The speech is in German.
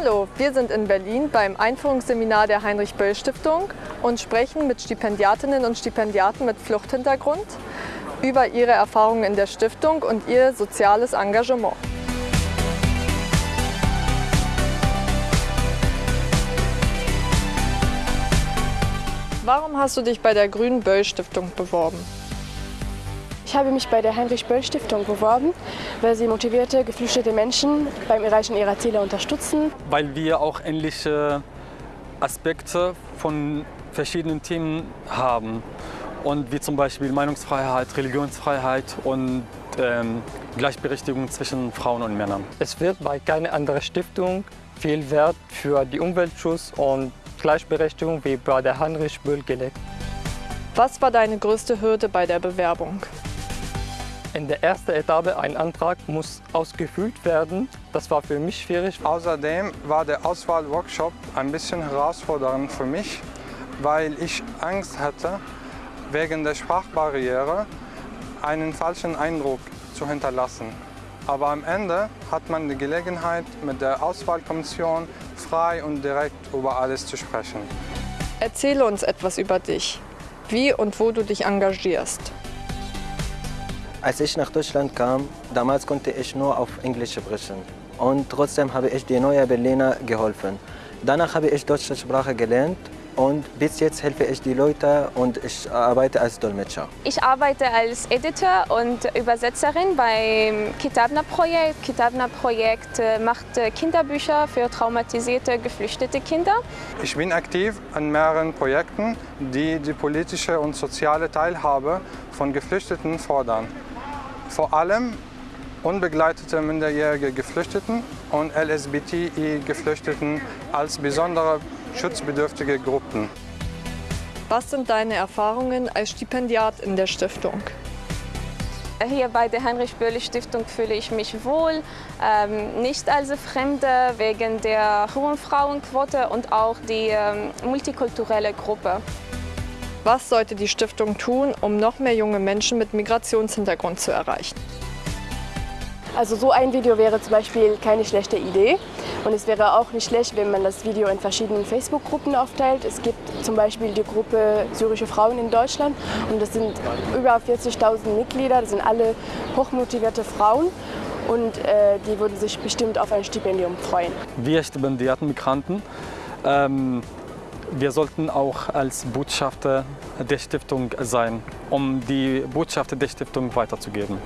Hallo, wir sind in Berlin beim Einführungsseminar der Heinrich-Böll-Stiftung und sprechen mit Stipendiatinnen und Stipendiaten mit Fluchthintergrund über ihre Erfahrungen in der Stiftung und ihr soziales Engagement. Warum hast du dich bei der Grünen Böll Stiftung beworben? Ich habe mich bei der Heinrich-Böll-Stiftung beworben, weil sie motivierte, geflüchtete Menschen beim Erreichen ihrer Ziele unterstützen. Weil wir auch ähnliche Aspekte von verschiedenen Themen haben. Und wie zum Beispiel Meinungsfreiheit, Religionsfreiheit und ähm, Gleichberechtigung zwischen Frauen und Männern. Es wird bei keiner anderen Stiftung viel Wert für die Umweltschutz und Gleichberechtigung wie bei der Heinrich Böll gelegt. Was war deine größte Hürde bei der Bewerbung? In der ersten Etappe ein Antrag muss ausgefüllt werden. Das war für mich schwierig. Außerdem war der Auswahlworkshop ein bisschen herausfordernd für mich, weil ich Angst hatte, wegen der Sprachbarriere einen falschen Eindruck zu hinterlassen. Aber am Ende hat man die Gelegenheit, mit der Auswahlkommission frei und direkt über alles zu sprechen. Erzähle uns etwas über dich, wie und wo du dich engagierst. Als ich nach Deutschland kam, damals konnte ich nur auf Englisch sprechen. Und trotzdem habe ich die neuen Berliner geholfen. Danach habe ich deutsche Sprache gelernt und bis jetzt helfe ich die Leute und ich arbeite als Dolmetscher. Ich arbeite als Editor und Übersetzerin beim Kitabna-Projekt. Kitabna-Projekt äh, macht äh, Kinderbücher für traumatisierte, geflüchtete Kinder. Ich bin aktiv an mehreren Projekten, die die politische und soziale Teilhabe von Geflüchteten fordern. Vor allem unbegleitete minderjährige Geflüchteten und LSBTI-Geflüchteten als besondere schutzbedürftige Gruppen. Was sind deine Erfahrungen als Stipendiat in der Stiftung? Hier bei der Heinrich-Böll-Stiftung fühle ich mich wohl, ähm, nicht als Fremde wegen der hohen Frauenquote und auch die ähm, multikulturelle Gruppe. Was sollte die Stiftung tun, um noch mehr junge Menschen mit Migrationshintergrund zu erreichen? Also so ein Video wäre zum Beispiel keine schlechte Idee. Und es wäre auch nicht schlecht, wenn man das Video in verschiedenen Facebook-Gruppen aufteilt. Es gibt zum Beispiel die Gruppe Syrische Frauen in Deutschland und das sind über 40.000 Mitglieder, das sind alle hochmotivierte Frauen und äh, die würden sich bestimmt auf ein Stipendium freuen. Wir Stipendiaten, Migranten, ähm, wir sollten auch als Botschafter der Stiftung sein, um die Botschaft der Stiftung weiterzugeben.